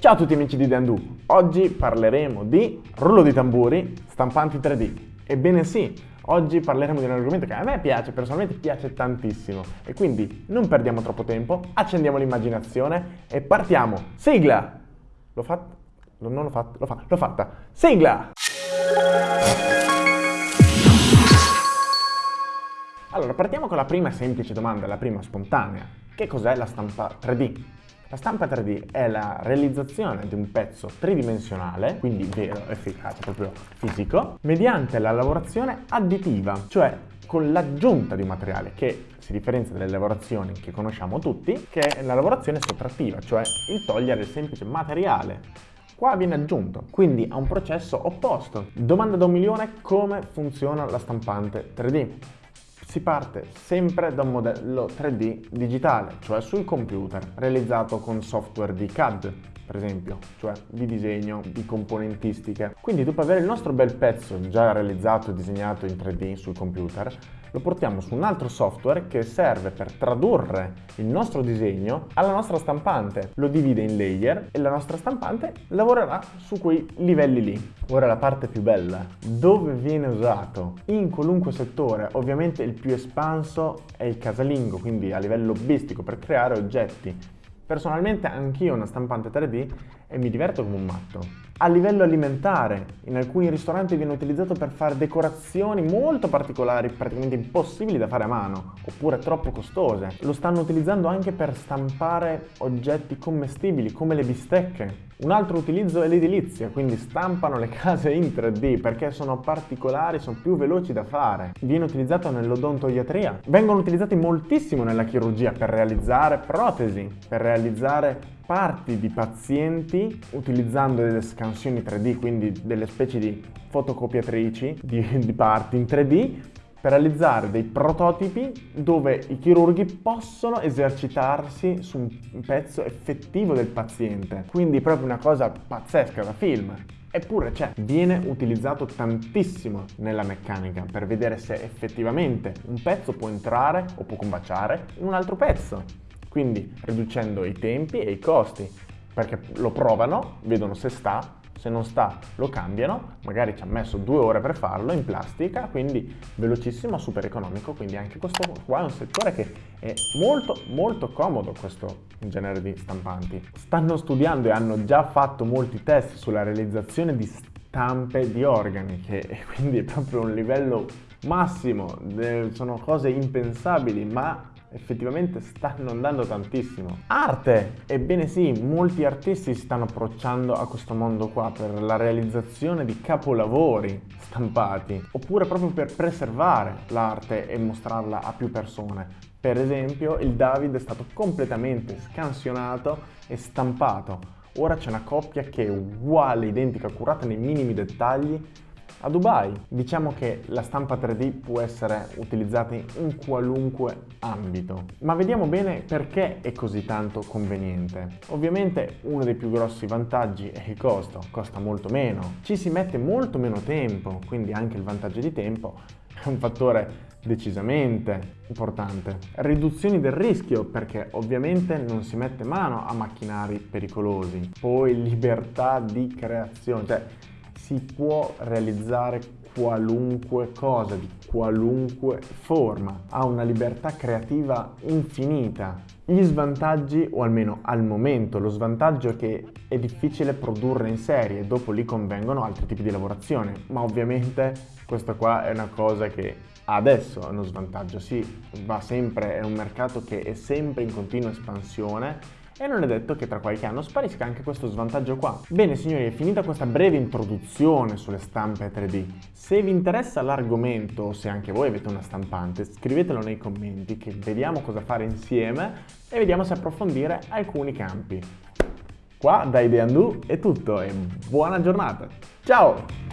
Ciao a tutti amici di Dandu, oggi parleremo di rullo di tamburi, stampanti 3D. Ebbene sì, oggi parleremo di un argomento che a me piace, personalmente piace tantissimo. E quindi non perdiamo troppo tempo, accendiamo l'immaginazione e partiamo. Sigla! L'ho fatta? Non l'ho fatta? L'ho fatta. L'ho fatta. Sigla! Allora, partiamo con la prima semplice domanda, la prima spontanea. Che cos'è la stampa 3D? La stampa 3D è la realizzazione di un pezzo tridimensionale, quindi vero, efficace, proprio fisico, mediante la lavorazione additiva, cioè con l'aggiunta di un materiale che si differenzia dalle lavorazioni che conosciamo tutti, che è la lavorazione sottrattiva, cioè il togliere il semplice materiale. Qua viene aggiunto, quindi a un processo opposto. Domanda da un milione, come funziona la stampante 3D? Si parte sempre da un modello 3D digitale, cioè sul computer, realizzato con software di CAD, per esempio, cioè di disegno, di componentistiche. Quindi dopo avere il nostro bel pezzo già realizzato e disegnato in 3D sul computer, lo portiamo su un altro software che serve per tradurre il nostro disegno alla nostra stampante. Lo divide in layer e la nostra stampante lavorerà su quei livelli lì. Ora la parte più bella, dove viene usato? In qualunque settore, ovviamente il più espanso è il casalingo, quindi a livello hobbistico per creare oggetti Personalmente anch'io una stampante 3D e mi diverto come un matto. A livello alimentare, in alcuni ristoranti viene utilizzato per fare decorazioni molto particolari, praticamente impossibili da fare a mano, oppure troppo costose. Lo stanno utilizzando anche per stampare oggetti commestibili, come le bistecche. Un altro utilizzo è l'edilizia, quindi stampano le case in 3D perché sono particolari, sono più veloci da fare. Viene utilizzato nell'odontoiatria. Vengono utilizzati moltissimo nella chirurgia per realizzare protesi, per realizzare parti di pazienti utilizzando delle scansioni 3D, quindi delle specie di fotocopiatrici di, di parti in 3D per realizzare dei prototipi dove i chirurghi possono esercitarsi su un pezzo effettivo del paziente. Quindi proprio una cosa pazzesca da film. Eppure c'è, viene utilizzato tantissimo nella meccanica per vedere se effettivamente un pezzo può entrare o può combaciare in un altro pezzo. Quindi riducendo i tempi e i costi, perché lo provano, vedono se sta se non sta lo cambiano, magari ci ha messo due ore per farlo in plastica, quindi velocissimo, super economico, quindi anche questo qua è un settore che è molto molto comodo questo genere di stampanti. Stanno studiando e hanno già fatto molti test sulla realizzazione di stampe di organi, che quindi è proprio un livello massimo, sono cose impensabili, ma effettivamente stanno andando tantissimo. Arte! Ebbene sì, molti artisti si stanno approcciando a questo mondo qua per la realizzazione di capolavori stampati, oppure proprio per preservare l'arte e mostrarla a più persone. Per esempio, il David è stato completamente scansionato e stampato. Ora c'è una coppia che è uguale, identica, curata nei minimi dettagli a Dubai. Diciamo che la stampa 3D può essere utilizzata in qualunque ambito, ma vediamo bene perché è così tanto conveniente. Ovviamente uno dei più grossi vantaggi è il costo, costa molto meno, ci si mette molto meno tempo, quindi anche il vantaggio di tempo è un fattore decisamente importante. Riduzioni del rischio perché ovviamente non si mette mano a macchinari pericolosi. Poi libertà di creazione, cioè si può realizzare qualunque cosa, di qualunque forma, ha una libertà creativa infinita. Gli svantaggi, o almeno al momento, lo svantaggio è che è difficile produrre in serie, dopo lì convengono altri tipi di lavorazione, ma ovviamente questa qua è una cosa che adesso è uno svantaggio, sì, va sempre, è un mercato che è sempre in continua espansione e non è detto che tra qualche anno sparisca anche questo svantaggio qua. Bene signori, è finita questa breve introduzione sulle stampe 3D. Se vi interessa l'argomento, o se anche voi avete una stampante, scrivetelo nei commenti che vediamo cosa fare insieme e vediamo se approfondire alcuni campi. Qua da Ideandu è tutto e buona giornata. Ciao!